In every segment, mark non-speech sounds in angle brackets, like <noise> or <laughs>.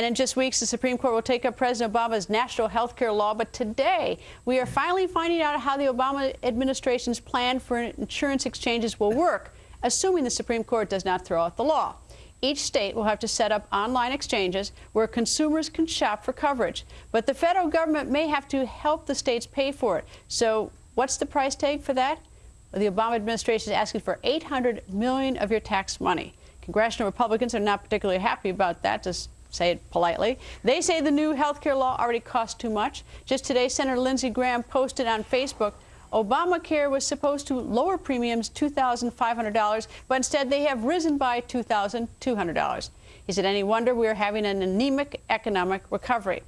And in just weeks, the Supreme Court will take up President Obama's national health care law. But today, we are finally finding out how the Obama administration's plan for insurance exchanges will work, assuming the Supreme Court does not throw out the law. Each state will have to set up online exchanges where consumers can shop for coverage. But the federal government may have to help the states pay for it. So what's the price tag for that? The Obama administration is asking for 800 million of your tax money. Congressional Republicans are not particularly happy about that, to say it politely. They say the new health care law already costs too much. Just today, Senator Lindsey Graham posted on Facebook Obamacare was supposed to lower premiums $2,500, but instead they have risen by $2,200. Is it any wonder we are having an anemic economic recovery?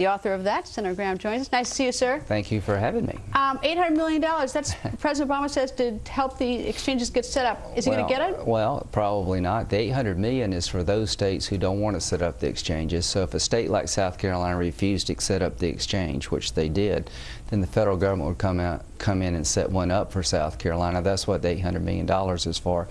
The author of that, Senator Graham, joins us. Nice to see you, sir. Thank you for having me. Um, $800 million, that's <laughs> President Obama says to help the exchanges get set up. Is he well, going to get it? Well, probably not. The 800 million is for those states who don't want to set up the exchanges. So if a state like South Carolina refused to set up the exchange, which they did, then the federal government would come out, come in and set one up for South Carolina. That's what the $800 million is for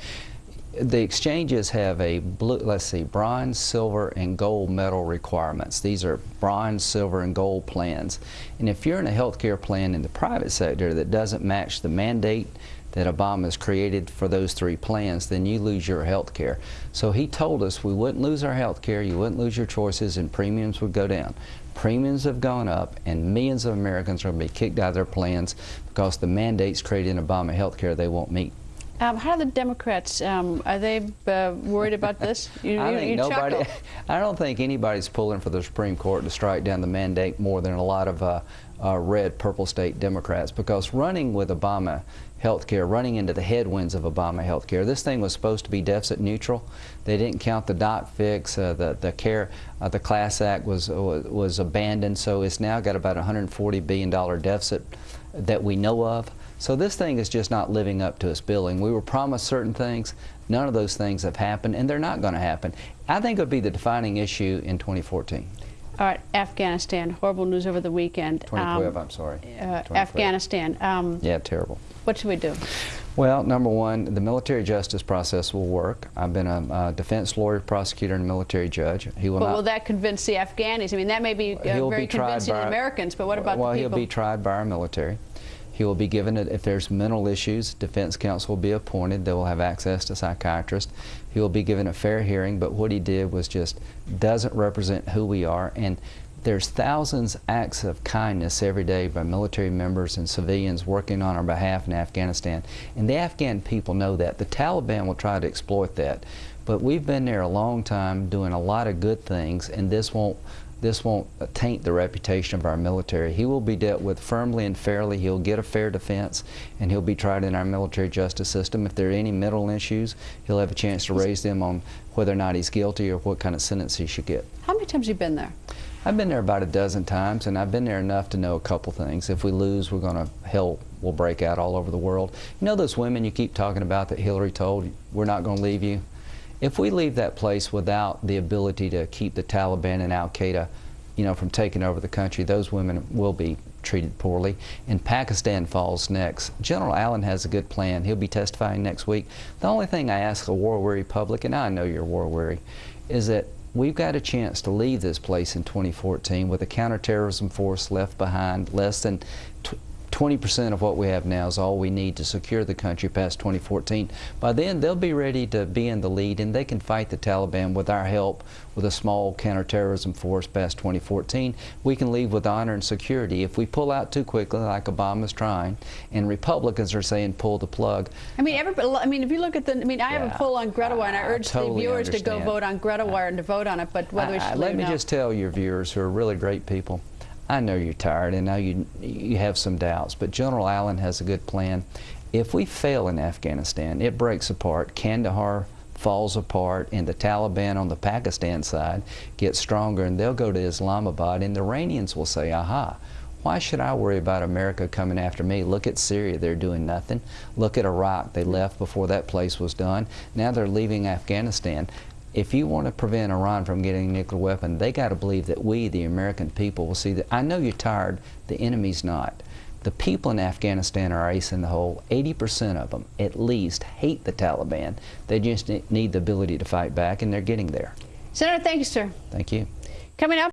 the exchanges have a blue, let's see, bronze, silver, and gold medal requirements. These are bronze, silver, and gold plans. And if you're in a healthcare plan in the private sector that doesn't match the mandate that Obama has created for those three plans, then you lose your health care. So he told us we wouldn't lose our health care, you wouldn't lose your choices, and premiums would go down. Premiums have gone up, and millions of Americans are going to be kicked out of their plans because the mandates created in Obama health care they won't meet. Um, how are the Democrats? Um, are they uh, worried about this? <laughs> You, I think nobody. <laughs> I don't think anybody's pulling for the Supreme Court to strike down the mandate more than a lot of uh, uh, red, purple state Democrats. Because running with Obama health care, running into the headwinds of Obama health care, this thing was supposed to be deficit neutral. They didn't count the doc fix. Uh, the the care, uh, the Class Act was was abandoned. So it's now got about 140 billion dollar deficit that we know of. So this thing is just not living up to its billing. We were promised certain things. None of those things have happened, and they're not going to happen. I think it would be the defining issue in 2014. All right, Afghanistan. Horrible news over the weekend. 2012, um, I'm sorry. Uh, Afghanistan. Um, yeah, terrible. What should we do? Well, number one, the military justice process will work. I've been a, a defense lawyer, prosecutor, and military judge. He will. But not, will that convince the Afghanis? I mean, that may be uh, very be convincing to Americans, but what about well, the people? Well, he'll be tried by our military. He will be given, if there's mental issues, defense counsel will be appointed. They will have access to psychiatrists. He will be given a fair hearing, but what he did was just doesn't represent who we are. And there's thousands acts of kindness every day by military members and civilians working on our behalf in Afghanistan. And the Afghan people know that. The Taliban will try to exploit that. But we've been there a long time doing a lot of good things, and this won't this won't taint the reputation of our military. He will be dealt with firmly and fairly. He'll get a fair defense, and he'll be tried in our military justice system. If there are any mental issues, he'll have a chance to raise them on whether or not he's guilty or what kind of sentence he should get. How many times have you been there? I've been there about a dozen times, and I've been there enough to know a couple things. If we lose, we're going to, hell will break out all over the world. You know those women you keep talking about that Hillary told, we're not going to leave you? If we leave that place without the ability to keep the Taliban and Al-Qaeda you know, from taking over the country, those women will be treated poorly. And Pakistan falls next. General Allen has a good plan. He'll be testifying next week. The only thing I ask a war-weary public, and I know you're war-weary, is that we've got a chance to leave this place in 2014 with a counterterrorism force left behind, less than 20% of what we have now is all we need to secure the country past 2014. By then, they'll be ready to be in the lead, and they can fight the Taliban with our help with a small counterterrorism force past 2014. We can leave with honor and security. If we pull out too quickly, like Obama's trying, and Republicans are saying pull the plug. I mean, everybody, I mean, if you look at the, I mean, I yeah, have a poll on Greta Wire, and I urge totally the viewers understand. to go vote on Greta Wire and to vote on it, but whether we should Let me just tell your viewers, who are really great people, I know you're tired and now you, you have some doubts, but General Allen has a good plan. If we fail in Afghanistan, it breaks apart. Kandahar falls apart and the Taliban on the Pakistan side gets stronger and they'll go to Islamabad and the Iranians will say, aha, why should I worry about America coming after me? Look at Syria, they're doing nothing. Look at Iraq, they left before that place was done. Now they're leaving Afghanistan if you want to prevent Iran from getting a nuclear weapon, they got to believe that we, the American people, will see that. I know you're tired. The enemy's not. The people in Afghanistan are ace in the hole. 80% of them, at least, hate the Taliban. They just need the ability to fight back, and they're getting there. Senator, thank you, sir. Thank you. Coming up.